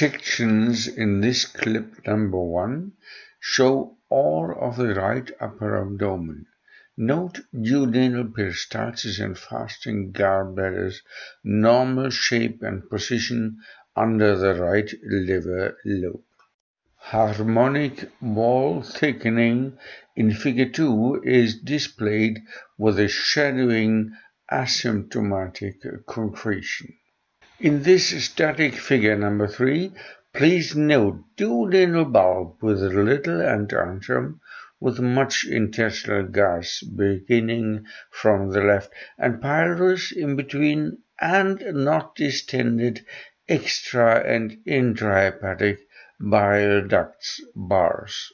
Sections in this clip number one show all of the right upper abdomen. Note duodenal peristalsis and fasting gallbladder's normal shape and position under the right liver lobe. Harmonic wall thickening in figure 2 is displayed with a shadowing asymptomatic concretion. In this static figure number 3, please note duodenal bulb with little antrum with much intestinal gas beginning from the left and pylorus in between and not distended extra and intrahepatic bile ducts bars.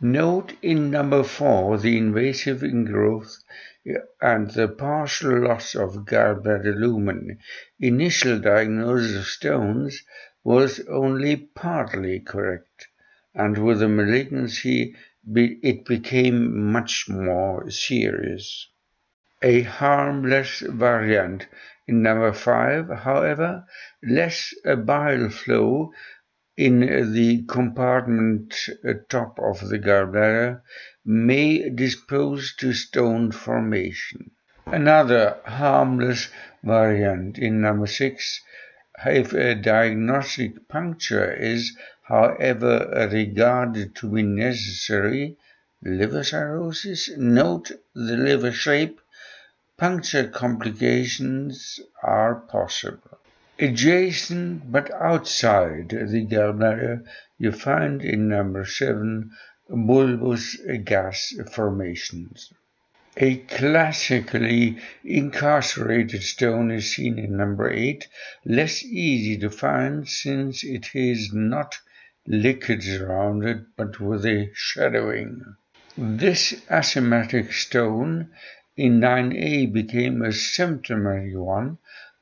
Note in number 4 the invasive ingrowth and the partial loss of gallbladder lumen. Initial diagnosis of stones was only partly correct, and with the malignancy it became much more serious. A harmless variant in number 5, however, less a bile flow in the compartment uh, top of the gallbladder may dispose to stone formation. Another harmless variant in number 6 if a diagnostic puncture is, however, regarded to be necessary, liver cirrhosis, note the liver shape, puncture complications are possible. Adjacent but outside the gallbladder, you find in number 7 bulbous gas formations. A classically incarcerated stone is seen in number 8, less easy to find since it is not liquid surrounded but with a shadowing. This asymmetric stone in 9a became a symptomatic one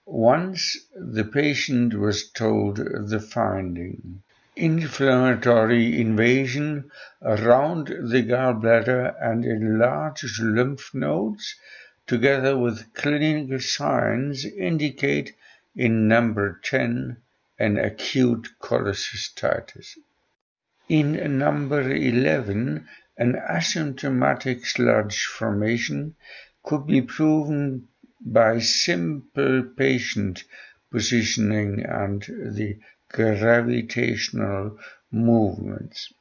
once the patient was told the finding. Inflammatory invasion around the gallbladder and enlarged lymph nodes, together with clinical signs, indicate in number 10 an acute cholecystitis. In number 11, an asymptomatic sludge formation could be proven by simple patient positioning and the gravitational movements.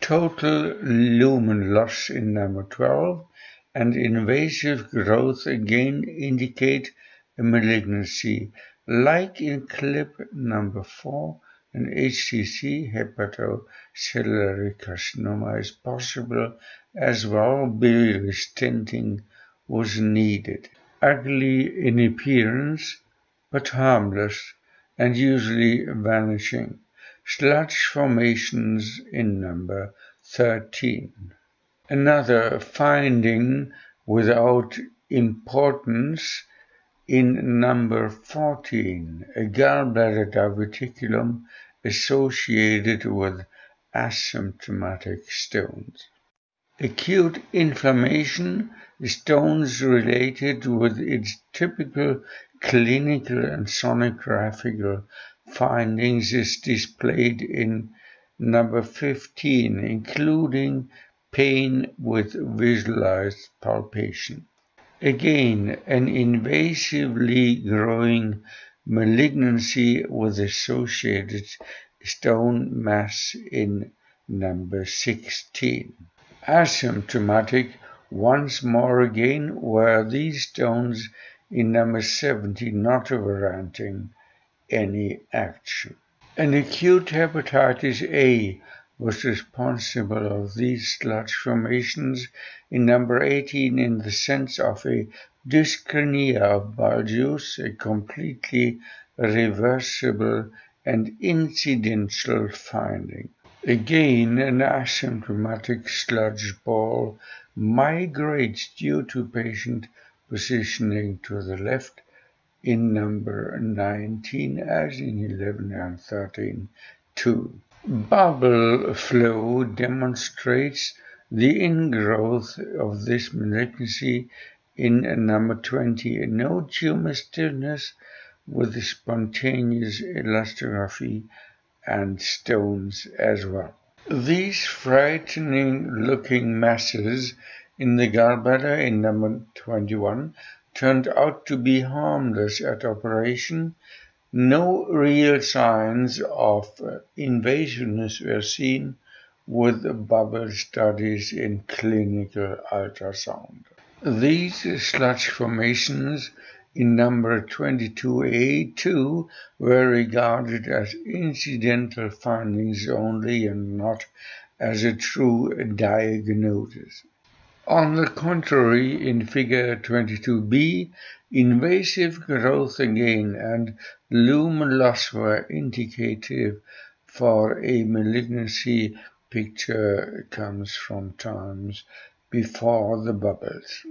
Total lumen loss in number 12 and invasive growth again indicate a malignancy, like in clip number 4, an HCC hepatocellular carcinoma is possible as well. Biliary stenting was needed ugly in appearance, but harmless and usually vanishing. Sludge formations in number 13. Another finding without importance in number 14, a gallbladder diverticulum associated with asymptomatic stones. Acute inflammation stones related with its typical clinical and sonographical findings is displayed in number 15, including pain with visualized palpation. Again, an invasively growing malignancy with associated stone mass in number 16 asymptomatic once more again were these stones in number 70 not warranting any action. An acute hepatitis A was responsible of these sludge formations in number 18 in the sense of a dyskinesia of bile juice, a completely reversible and incidental finding. Again, an asymptomatic sludge ball migrates due to patient positioning to the left in number 19 as in 11 and 13 too. Bubble flow demonstrates the ingrowth of this malignancy in number 20. No tumor stillness with spontaneous elastography and stones as well. These frightening looking masses in the gallbladder in number 21 turned out to be harmless at operation. No real signs of invasiveness were seen with bubble studies in clinical ultrasound. These sludge formations in number 22A2 were regarded as incidental findings only and not as a true diagnosis. On the contrary, in figure 22b, invasive growth again and lumen loss were indicative for a malignancy picture comes from times before the bubbles.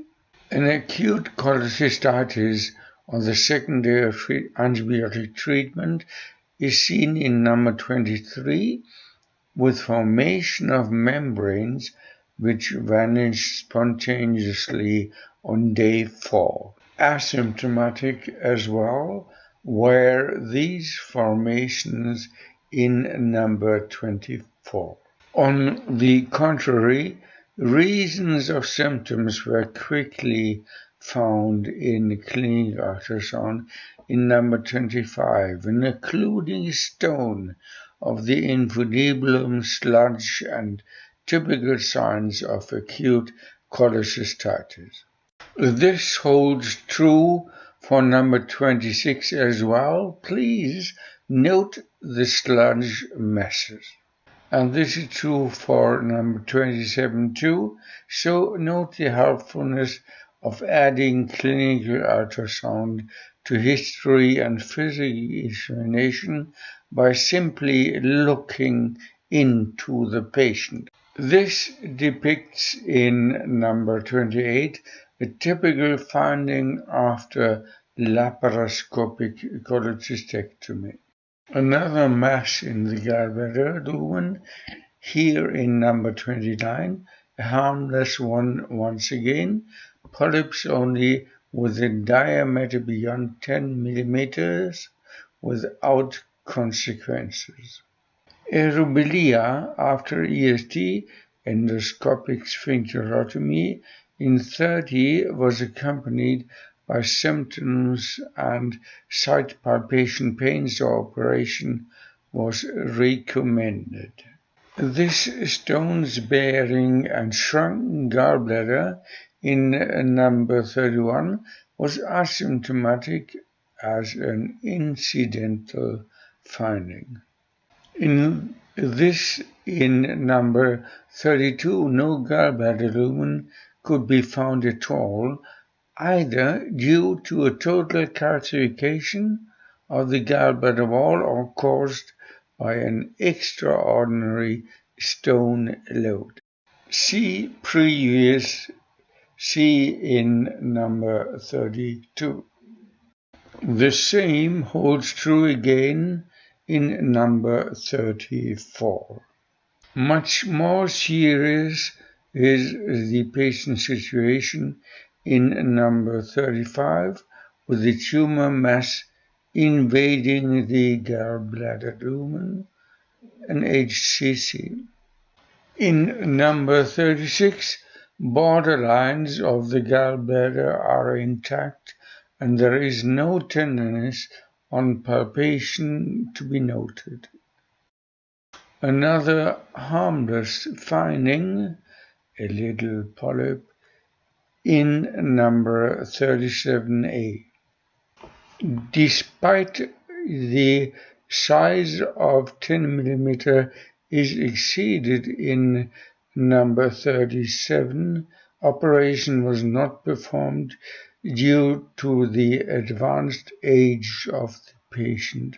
An acute cholecystitis on the second day of antibiotic treatment is seen in number 23 with formation of membranes which vanish spontaneously on day 4. Asymptomatic as well were these formations in number 24. On the contrary, Reasons of symptoms were quickly found in clinical ultrasound in number 25, including stone of the infundibulum sludge and typical signs of acute cholecystitis. This holds true for number 26 as well. Please note the sludge masses and this is true for number 27 too. So note the helpfulness of adding clinical ultrasound to history and physical examination by simply looking into the patient. This depicts in number 28 a typical finding after laparoscopic cholecystectomy. Another mass in the gallbladder lumen, here in number 29, a harmless one once again, polyps only with a diameter beyond 10 millimeters without consequences. Aerobilia after EST, endoscopic sphincterotomy, in 30 was accompanied by symptoms and site palpation pains or operation was recommended. This stones bearing and shrunken gallbladder in number 31 was asymptomatic as an incidental finding. In this, in number 32, no gallbladder lumen could be found at all either due to a total calcification of the gallbladder wall or caused by an extraordinary stone load. See previous, see in number 32. The same holds true again in number 34. Much more serious is the patient's situation in number 35 with the tumor mass invading the gallbladder lumen and HCC. In number 36, borderlines of the gallbladder are intact and there is no tenderness on palpation to be noted. Another harmless finding, a little polyp, in number 37A. Despite the size of 10 millimeter is exceeded in number 37, operation was not performed due to the advanced age of the patient.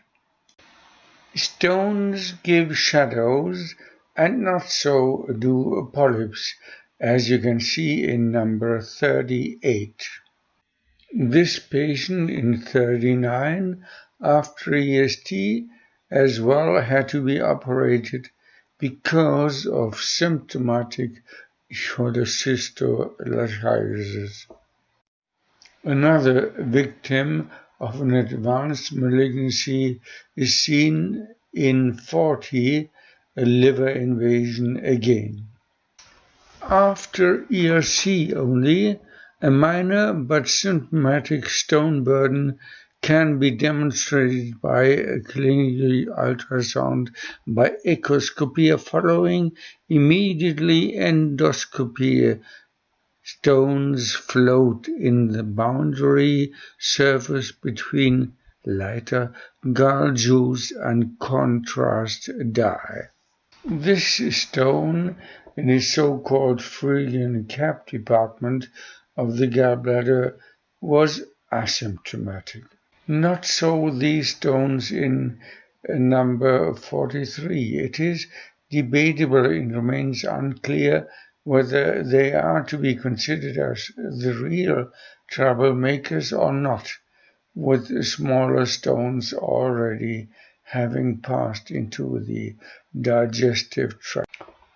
Stones give shadows and not so do polyps as you can see in number 38. This patient in 39 after EST as well had to be operated because of symptomatic cholecystitis. Another victim of an advanced malignancy is seen in 40 a liver invasion again. After ERC only, a minor but symptomatic stone burden can be demonstrated by a clinical ultrasound by echoscopy following immediately endoscopy. Stones float in the boundary surface between lighter juice and contrast dye. This stone in the so-called Phrygian cap department of the gallbladder was asymptomatic. Not so these stones in uh, number 43. It is debatable and remains unclear whether they are to be considered as the real troublemakers or not, with smaller stones already having passed into the digestive tract.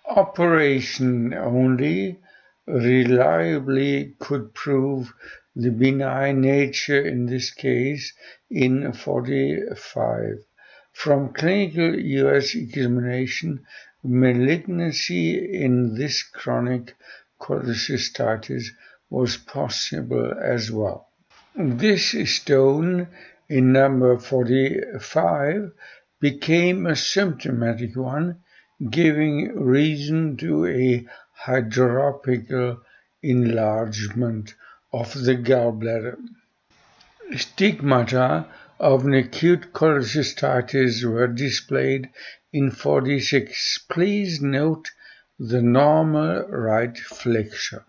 Operation only reliably could prove the benign nature in this case in 45. From clinical US examination, malignancy in this chronic cholecystitis was possible as well. This stone in number 45 became a symptomatic one, giving reason to a hydropical enlargement of the gallbladder. Stigmata of an acute cholecystitis were displayed in 46. Please note the normal right flexure.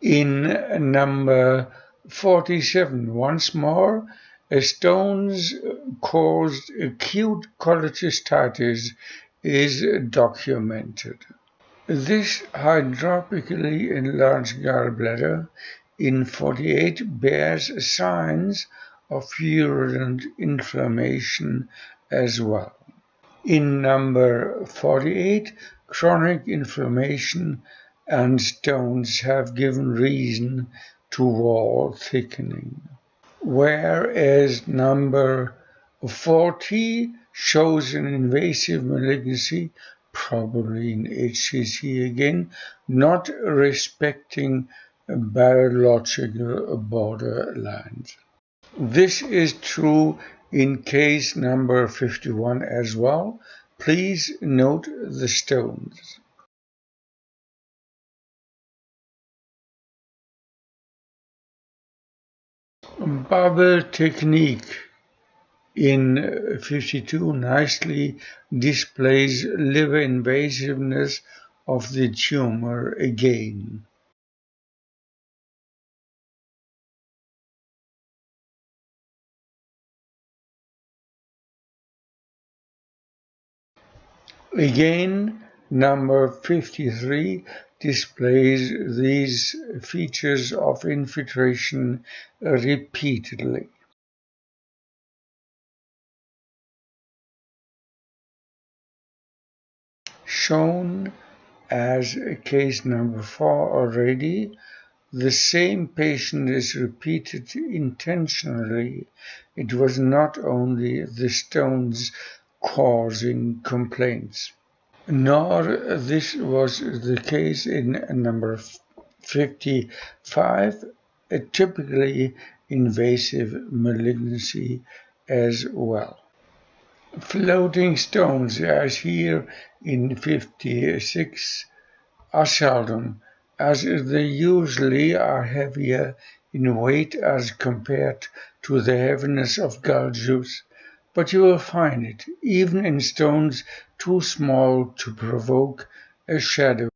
In number 47, once more, a stones caused acute cholecystitis is documented. This hydropically enlarged gallbladder in 48 bears signs of virulent inflammation as well. In number 48, chronic inflammation and stones have given reason to wall thickening. Whereas number 40 shows an invasive malignancy, probably in HCC again, not respecting biological borderlines. This is true in case number 51 as well. Please note the stones. Bubble technique in 52 nicely displays liver invasiveness of the tumor again. Again, number 53 displays these features of infiltration repeatedly. Shown as case number 4 already, the same patient is repeated intentionally. It was not only the stones causing complaints. Nor this was the case in number 55, a typically invasive malignancy as well. Floating stones, as here in 56, are seldom, as they usually are heavier in weight as compared to the heaviness of gall juice but you will find it even in stones too small to provoke a shadow.